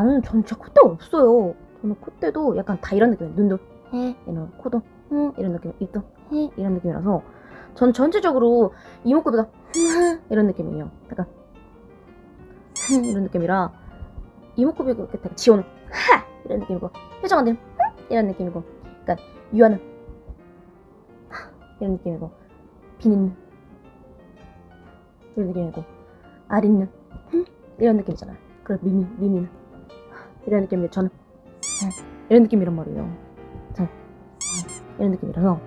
저는 진짜 콧대가 없어요. 저는 콧대도 약간 다 이런 느낌이에요. 눈도 해 이런 코도 해 이런 느낌, 입도 해 이런 느낌이라서 전 전체적으로 이목구비가 이런 느낌이에요. 약간 이런 느낌이라 이목구비가 이렇게 지원은 하 이런 느낌이고 표정은 이런 느낌이고 그러니까 유아는 이런 느낌이고 비는 이런 느낌이고 아린는 이런 느낌이잖아요. 그리고 미미 미미는 이런 느낌인데 저는 이런 느낌이란 말이에요. 저 이런 느낌이라서